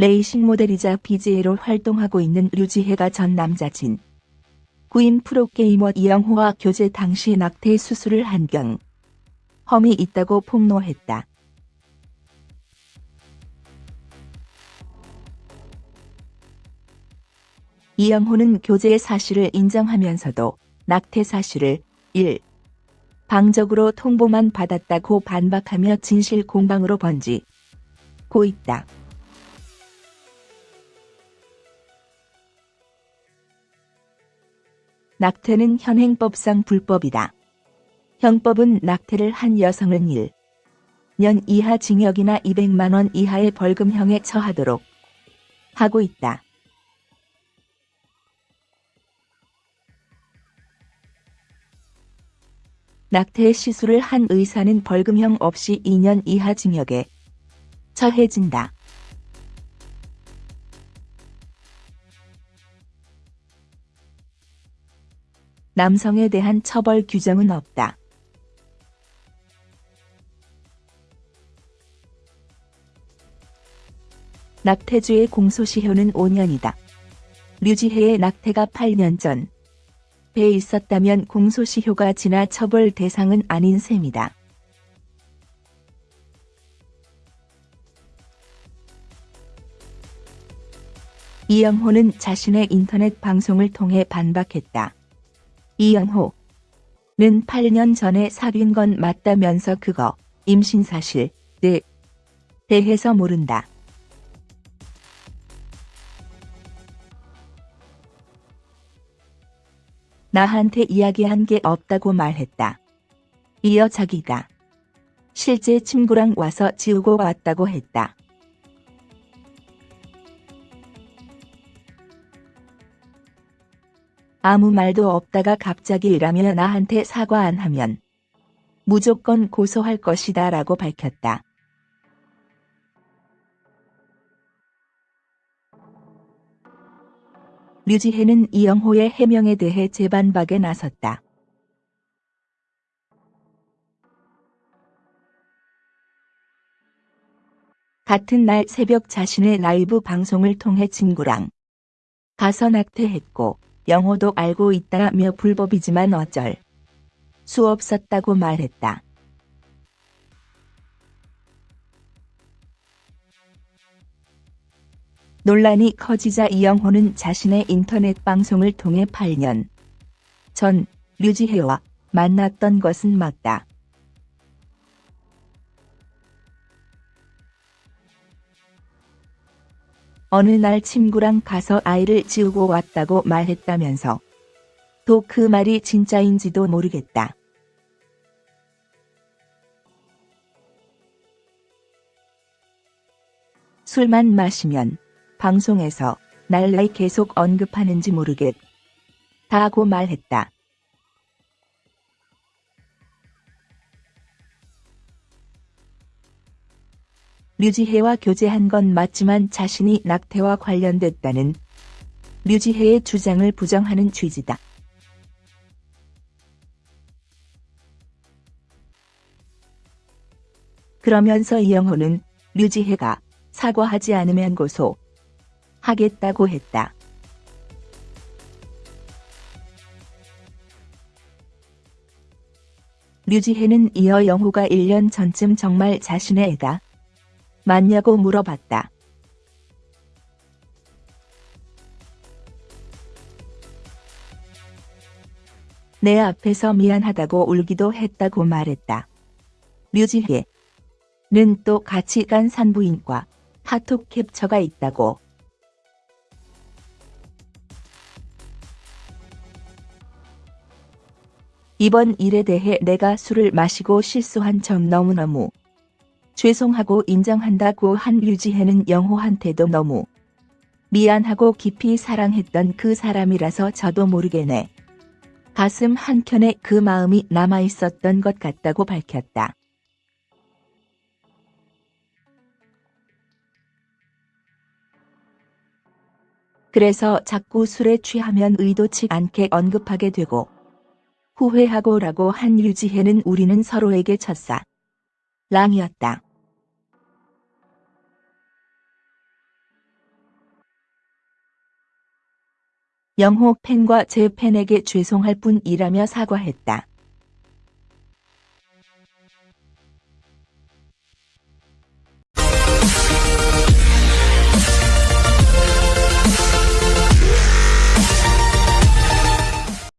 레이싱 모델이자 BJ로 활동하고 있는 류지혜가 전 남자친 구인 프로게이머 이영호와 교제 당시 낙태 수술을 한 경 험이 있다고 폭로했다. 이영호는 교제의 사실을 인정하면서도 낙태 사실을 1. 방적으로 통보만 받았다고 반박하며 진실 공방으로 번지고 있다. 낙태는 현행법상 불법이다. 형법은 낙태를 한 여성은 1년 이하 징역이나 200만 원 이하의 벌금형에 처하도록 하고 있다. 낙태 시술을 한 의사는 벌금형 없이 2년 이하 징역에 처해진다. 남성에 대한 처벌 규정은 없다. 낙태주의 공소시효는 5년이다. 류지혜의 낙태가 8년 전 배에 있었다면 공소시효가 지나 처벌 대상은 아닌 셈이다. 이영호는 자신의 인터넷 방송을 통해 반박했다. 이영호는 8년 전에 사귄 건 맞다면서 그거 임신 사실에 대해서 모른다. 나한테 이야기한 게 없다고 말했다. 이어 자기가 실제 친구랑 와서 지우고 왔다고 했다. 아무 말도 없다가 갑자기 이라며 나한테 사과 안 하면 무조건 고소할 것이다 라고 밝혔다. 류지혜는 이영호의 해명에 대해 재반박에 나섰다. 같은 날 새벽 자신의 라이브 방송을 통해 친구랑 가서 낙태했고 영호도 알고 있다며 불법이지만 어쩔 수 없었다고 말했다. 논란이 커지자 이영호는 자신의 인터넷 방송을 통해 8년 전 류지혜와 만났던 것은 맞다. 어느 날 친구랑 가서 아이를 지우고 왔다고 말했다면서 또 그 말이 진짜인지도 모르겠다. 술만 마시면 방송에서 날 왜 계속 언급하는지 모르겠다고 말했다. 류지혜와 교제한 건 맞지만 자신이 낙태와 관련됐다는 류지혜의 주장을 부정하는 취지다. 그러면서 이영호는 류지혜가 사과하지 않으면 고소 하겠다고 했다. 류지혜는 이어 영호가 1년 전쯤 정말 자신의 애가 맞냐고 물어봤다. 내 앞에서 미안하다고 울기도 했다고 말했다. 류지혜는 또 같이 간 산부인과 카톡 캡처가 있다고 이번 일에 대해 내가 술을 마시고 실수한 점 너무너무 죄송하고 인정한다 고 한 류지혜는 영호한테도 너무 미안하고 깊이 사랑했던 그 사람이라서 저도 모르게네. 가슴 한켠에 그 마음이 남아있었던 것 같다고 밝혔다. 그래서 자꾸 술에 취하면 의도치 않게 언급하게 되고 후회하고 라고 한 유지혜는 우리는 서로에게 첫사 랑. 이었다. 영호 팬과 제 팬에게 죄송할 뿐이라며 사과했다.